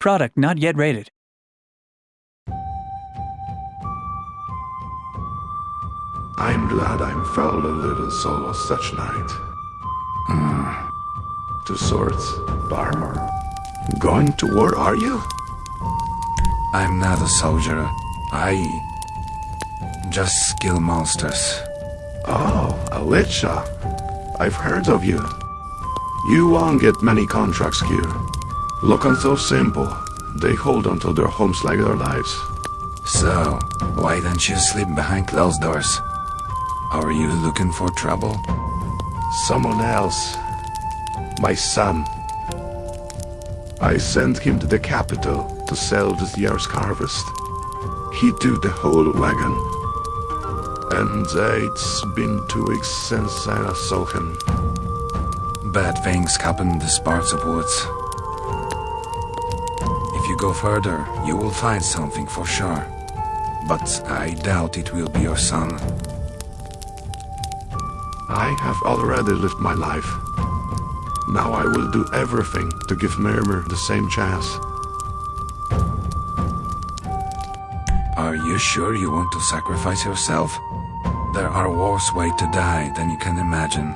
Product not yet rated. I'm glad I'm fell a little solo such night. Ah. Two swords, armor. Going to war, are you? I'm not a soldier. I just kill monsters. Oh, Alicia. I've heard of you. You won't get many contracts here. Looking so simple. They hold onto their homes like their lives. So, why don't you sleep behind closed doors? Are you looking for trouble? Someone else. My son. I sent him to the capital to sell this year's harvest. He took the whole wagon. And it's been two weeks since I saw him. Bad things happen in these parts of woods. Go further, you will find something for sure. But I doubt it will be your son. I have already lived my life. Now I will do everything to give Myrmir the same chance. Are you sure you want to sacrifice yourself? There are worse ways to die than you can imagine.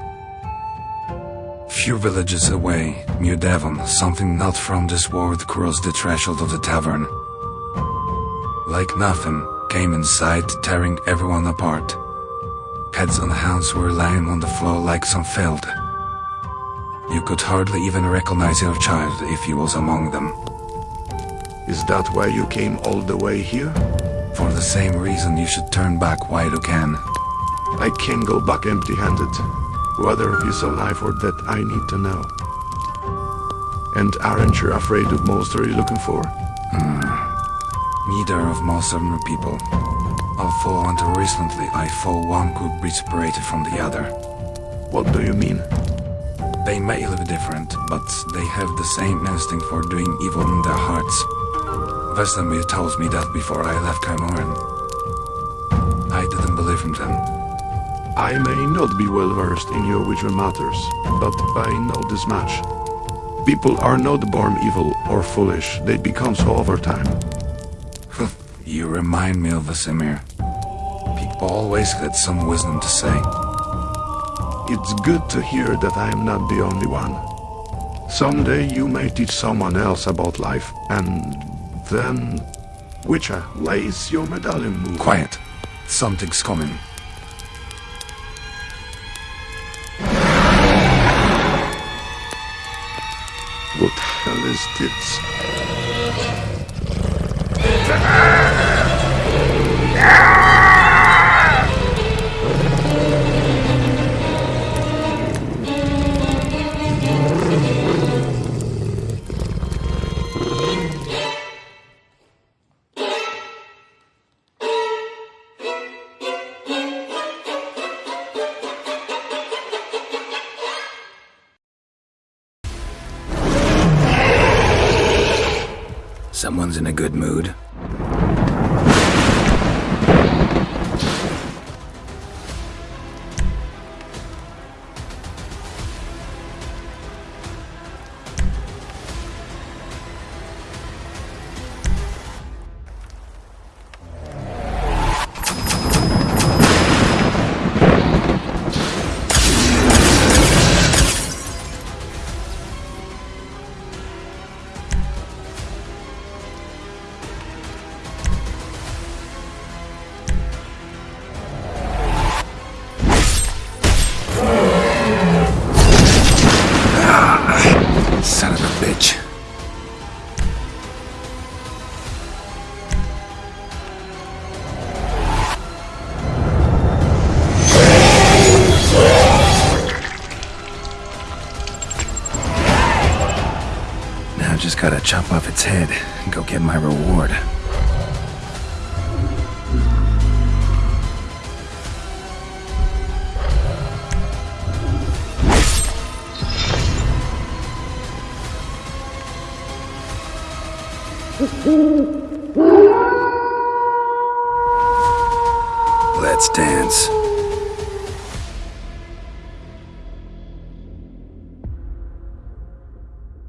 Few villages away, near Devon, something not from this world crossed the threshold of the tavern. Like nothing, came inside, tearing everyone apart. Heads and hands were lying on the floor like some filled. You could hardly even recognize your child if he was among them. Is that why you came all the way here? For the same reason you should turn back while you can. I can't go back empty-handed. Whether he's alive or dead, I need to know. And aren't you afraid of monster you're looking for? Hmm. Neither of most ordinary people. Although until recently I thought one could be separated from the other. What do you mean? They may look different, but they have the same instinct for doing evil in their hearts. Vesemir told me that before I left Kaer Morhen. I didn't believe in them. I may not be well versed in your witcher matters, but I know this much. People are not born evil or foolish, they become so over time. You remind me of Vesemir. People always had some wisdom to say. It's good to hear that I am not the only one. Someday you may teach someone else about life, and then... Witcher, lace your medallion move. Quiet. Something's coming. What the hell is this? Ah! Someone's in a good mood. Chop off its head and go get my reward. Let's dance.